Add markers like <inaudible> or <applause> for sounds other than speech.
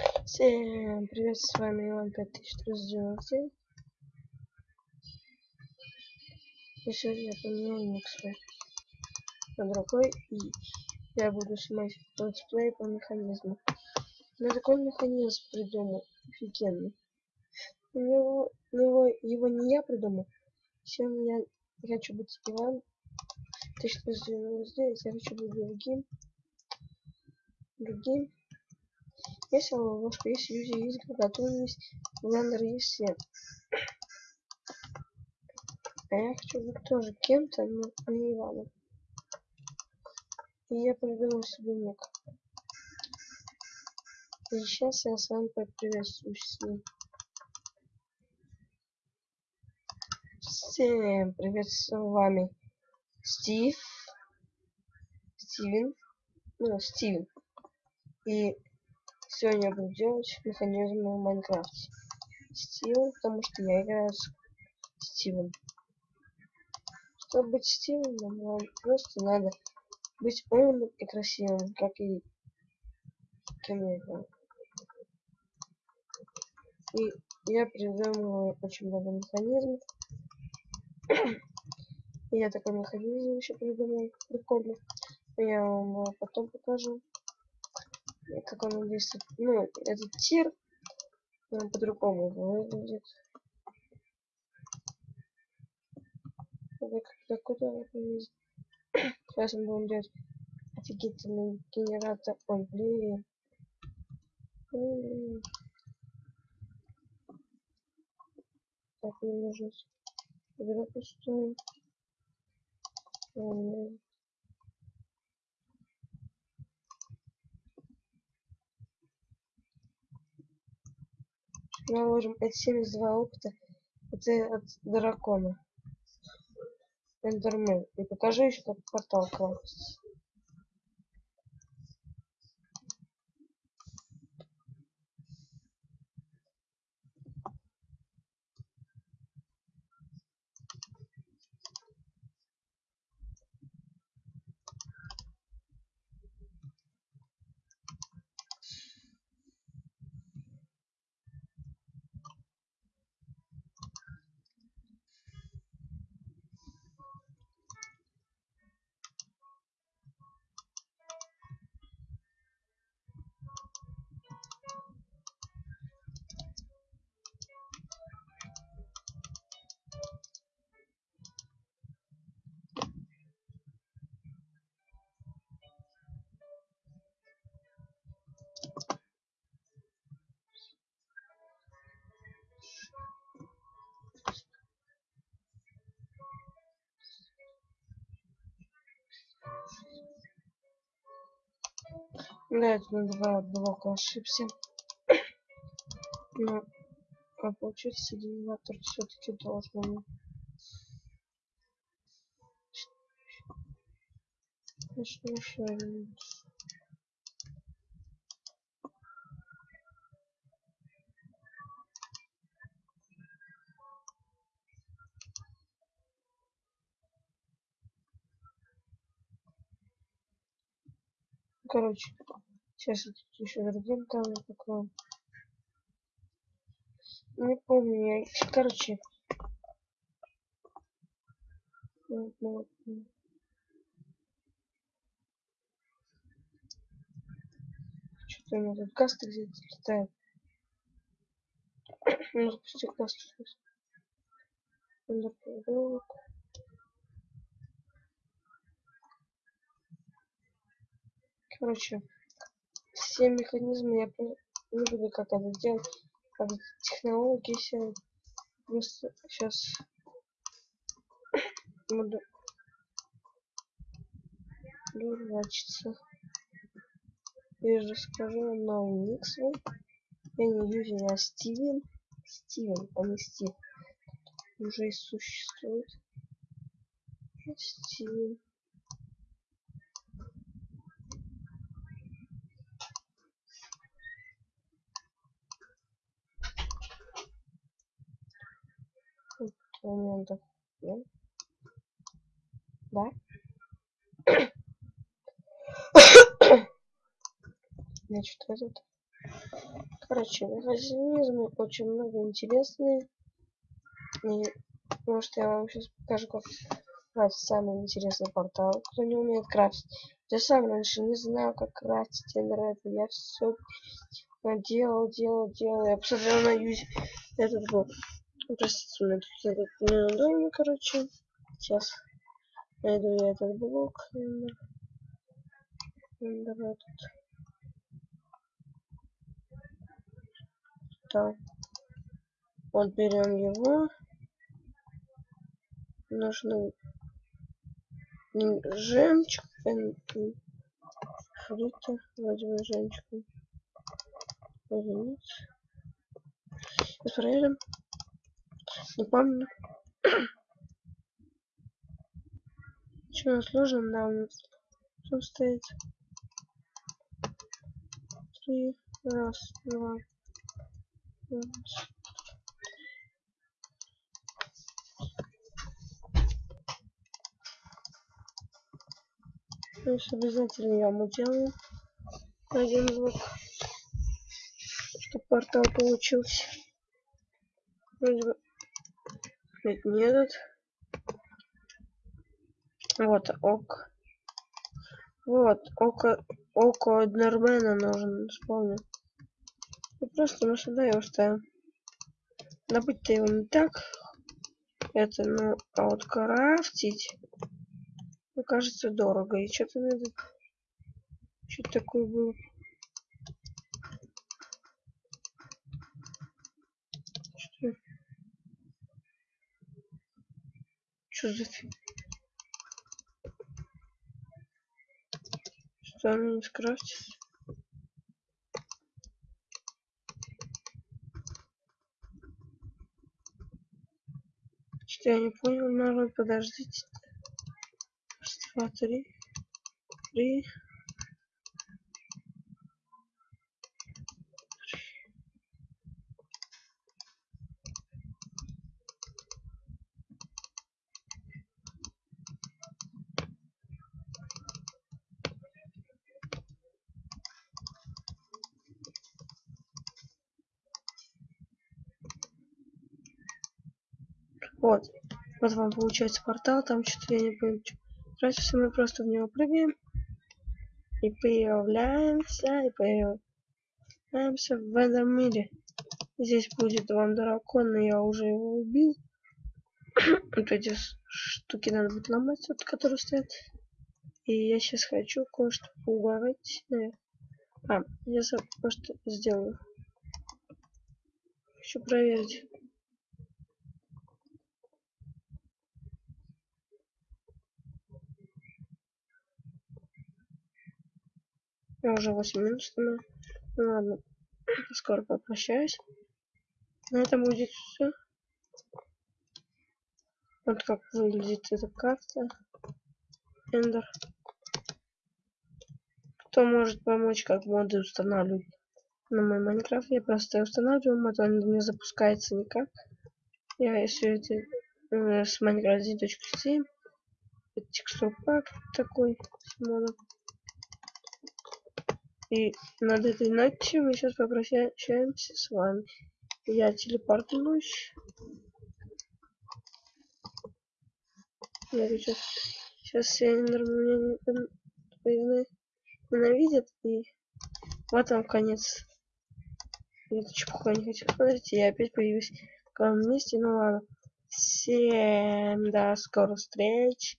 Всем привет, с вами Иван 5390. И сегодня я поменял свой на другой, и я буду снимать летсплей по механизму. Я такой механизм придумал, офигенный. Его, его, его не я придумал. Сегодня я хочу быть Иван 1399, я хочу быть другим. Другим. Если ловушка, есть люди, есть готовность, блендер есть все. А я хочу быть тоже кем-то, но не Иваном. И я придумал себе ник. И сейчас я с вами поприветствуюсь с ним. Всем привет, с вами Стив, Стивен, ну, Стивен. И Сегодня я буду делать механизм в Майнкрафте. Стивен, потому что я играю с Стивом. Чтобы быть Стивеном, нам просто надо быть умным и красивым, как и играю. И я придумал очень много механизмов. <clears throat> Я такой механизм еще придумал. Прикольно. Я вам потом покажу как он действует. Ну, этот тир он по-другому выглядит. Так, куда? <clears throat> Сейчас мы будем делать офигительный генератор. Ой, блин. Так, мне нужно собирать пустую. наложим это 72 опыта это от дракона эндермен и покажу еще как портал класть Да, это на два блока ошибся. Но а получится генератор все-таки должен. Конечно, еще Короче, сейчас я тут еще другим там покроем. Не помню, я... короче. Что-то у меня тут каста где-то летает. Ну, запусти касту сейчас. Короче, все механизмы я не буду как это делать. Как технологии все просто сейчас <coughs> буду дурачиться. Я же скажу новый свой. Я не Юрий, а Стивен. Стивен, а не Стив. Уже и существует. Стивен. Моментов. Нет? Да? Значит, вот это. Короче, механизмы очень много интересные. И может я вам сейчас покажу, как крафтить самый интересный портал. Кто не умеет крафтить. Я сам раньше не знал, как крафтить это. Я все делал, делал, делал. Я посмотрел на юзе этот был. Простите, меня тут этот неудобно, короче. Сейчас найду я этот блок. Давай тут. Так. Вот берем его. Нужно жемчуг. Фрита. Возьмем жемчуг. Сейчас проверим. Не помню. Чего сложно нам тут стоит? Три. Раз, два. Раз. То есть обязательно я ему делаю один звук, чтобы портал получился. Вроде бы нет, не этот. Вот, ок. Вот, око, око Эднермена нужен, вспомнил. И просто мы сюда его ставим. Добыть-то его не так. Это, ну, а вот крафтить мне кажется дорого. И что-то надо... Что такое было? Что за фиг? Что оно не скрафтится? Что я не понял, народ, подождите два, три, три. Вот. Вот вам получается портал, там что-то я не. Короче, все мы просто в него прыгаем. И появляемся, и появляемся в этом мире. Здесь будет вам дракон, но я уже его убил. <coughs> вот эти штуки надо будет ломать, вот, которые стоят. И я сейчас хочу кое-что поугарать. А, я просто сделаю. Хочу проверить. Уже 8 минут снимаю. Ну ладно, <clears throat> скоро попрощаюсь. На этом будет все. Вот как выглядит эта карта. Эндер. Кто может помочь, как моды устанавливать на мой Майнкрафт? Я просто устанавливаю мод, он не запускается никак. Я все это э, с Minecraft 1.7. Текстур пак такой с модом. И над этой ночью мы сейчас попрощаемся с вами. Я телепортнусь. Я сейчас, сейчас все меня ненавидят. И вот там конец. Это чепуха не хочу. Смотрите, я опять появилась в каком месте. Ну ладно. Всем до скорых встреч.